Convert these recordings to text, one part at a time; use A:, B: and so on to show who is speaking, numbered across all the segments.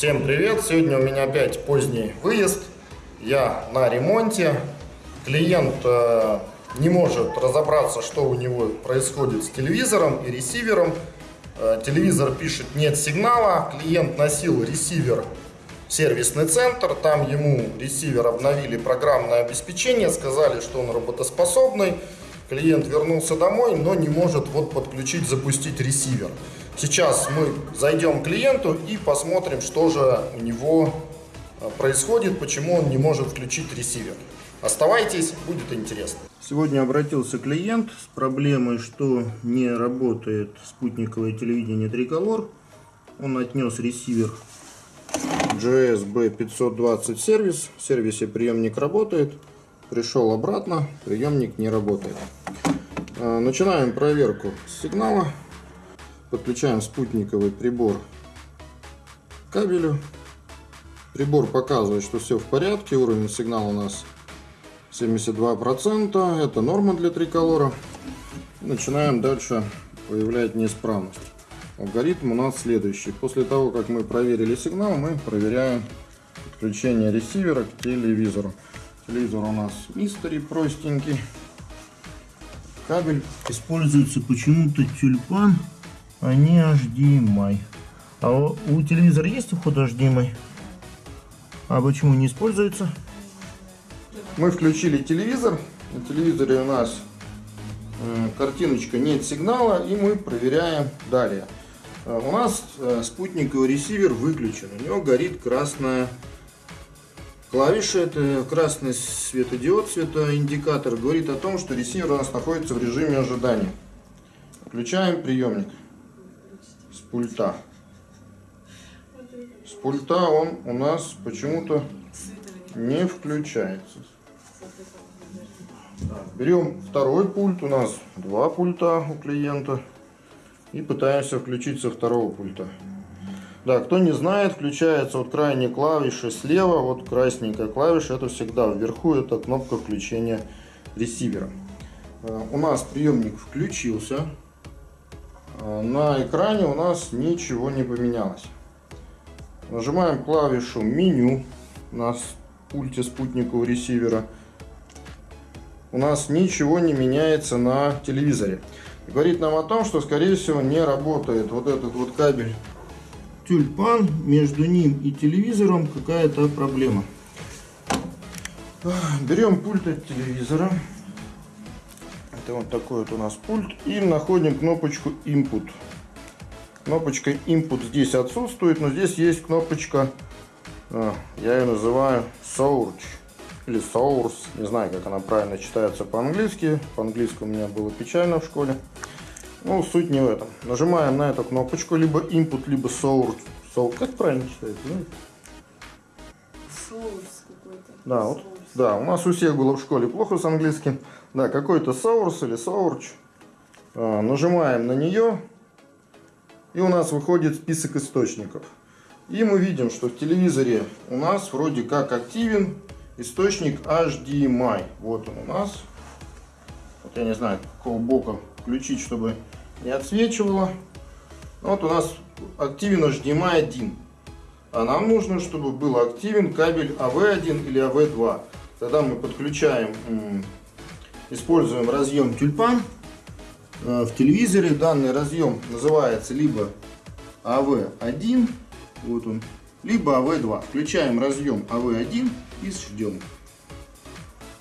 A: Всем привет! Сегодня у меня опять поздний выезд. Я на ремонте. Клиент э, не может разобраться, что у него происходит с телевизором и ресивером. Э, телевизор пишет нет сигнала. Клиент носил ресивер в сервисный центр. Там ему ресивер обновили программное обеспечение. Сказали, что он работоспособный. Клиент вернулся домой, но не может вот подключить, запустить ресивер. Сейчас мы зайдем к клиенту и посмотрим, что же у него э, происходит, почему он не может включить ресивер. Оставайтесь, будет интересно. Сегодня обратился клиент с проблемой, что не работает спутниковое телевидение Триколор. Он отнес ресивер GSB 520 сервис. В сервисе приемник работает. Пришел обратно, приемник не работает. Э, начинаем проверку сигнала. Подключаем спутниковый прибор к кабелю. Прибор показывает, что все в порядке. Уровень сигнала у нас 72%. Это норма для триколора. Начинаем дальше выявлять неисправность. Алгоритм у нас следующий. После того, как мы проверили сигнал, мы проверяем подключение ресивера к телевизору. Телевизор у нас мистери простенький. Кабель используется почему-то тюльпан а не HDMI. А у, телевизора есть вход HDMI? А почему не используется? Мы включили телевизор. На телевизоре у нас э, картиночка нет сигнала и мы проверяем далее. Э, у нас э, спутниковый ресивер выключен. У него горит красная клавиша. Это красный светодиод, светоиндикатор. Говорит о том, что ресивер у нас находится в режиме ожидания. Включаем приемник с пульта. С пульта он у нас почему-то не включается. Берем второй пульт, у нас два пульта у клиента. И пытаемся включить со второго пульта. Да, кто не знает, включается вот крайней клавиши слева, вот красненькая клавиша, это всегда вверху, это кнопка включения ресивера. Э, у нас приемник включился, Э, на экране у нас ничего не поменялось. Нажимаем клавишу меню на пульте спутникового ресивера. У нас ничего не меняется на телевизоре. Говорит нам о том, что скорее всего не работает вот этот вот кабель тюльпан. Между ним и телевизором какая-то проблема. Берем пульт от телевизора. Это вот такой вот у нас пульт. И находим кнопочку Input. Кнопочка Input здесь отсутствует, но здесь есть кнопочка, а, я ее называю Source или Source, не знаю, как она правильно читается по-английски. По-английски у меня было печально в школе. Ну, суть не в этом. Нажимаем на эту кнопочку, либо Input, либо Source. Source. Как правильно читается,
B: какой-то.
A: Да, вот, да, у нас у всех было в школе плохо с английским. Да, какой-то source или source. А, нажимаем на нее. И у нас выходит список источников. И мы видим, что в телевизоре у нас вроде как активен источник HDMI. Вот он у нас. Вот я не знаю, какого бока включить, чтобы не отсвечивало. Вот у нас активен HDMI 1. А нам нужно, чтобы был активен кабель AV1 или AV2. Тогда мы подключаем используем разъем тюльпан э, в телевизоре. Данный разъем называется либо AV1, вот он, либо AV2. Включаем разъем AV1 и ждем.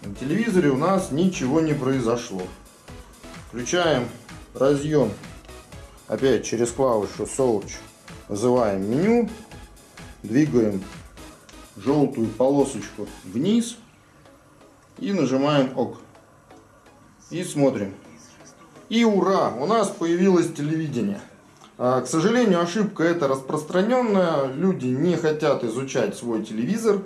A: На телевизоре у нас ничего не произошло. Включаем разъем опять через клавишу Search. Вызываем меню. Двигаем желтую полосочку вниз и нажимаем ОК. И смотрим. И ура! У нас появилось телевидение. А, к сожалению, ошибка эта распространенная. Люди не хотят изучать свой телевизор.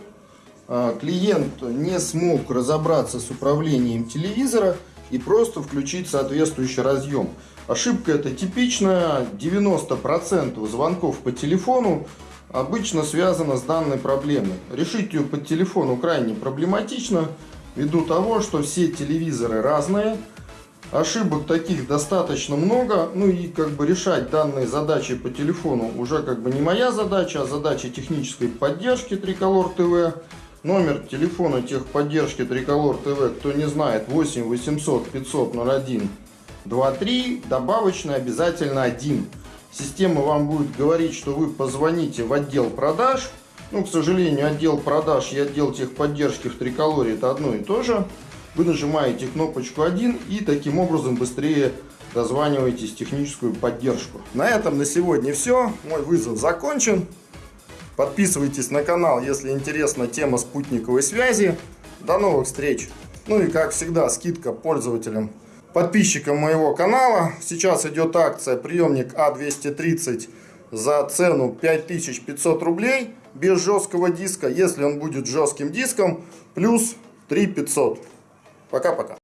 A: А, клиент не смог разобраться с управлением телевизора и просто включить соответствующий разъем. Ошибка эта типичная. 90% звонков по телефону обычно связана с данной проблемой. Решить ее по телефону крайне проблематично ввиду того, что все телевизоры разные, Ошибок таких достаточно много. Ну и как бы решать данные задачи по телефону уже как бы не моя задача, а задача технической поддержки Триколор ТВ. Номер телефона техподдержки Триколор ТВ, кто не знает, 8 800 500 01 23, добавочный обязательно один. Система вам будет говорить, что вы позвоните в отдел продаж. Ну, к сожалению, отдел продаж и отдел техподдержки в Триколоре это одно и то же. Вы нажимаете кнопочку 1 и таким образом быстрее дозваниваетесь в техническую поддержку. На этом на сегодня все. Мой вызов закончен. Подписывайтесь на канал, если интересна тема спутниковой связи. До новых встреч! Ну и как всегда, скидка пользователям, подписчикам моего канала. Сейчас идет акция приемник А230 за цену 5500 рублей без жесткого диска. Если он будет жестким диском, плюс 3500. Пока-пока.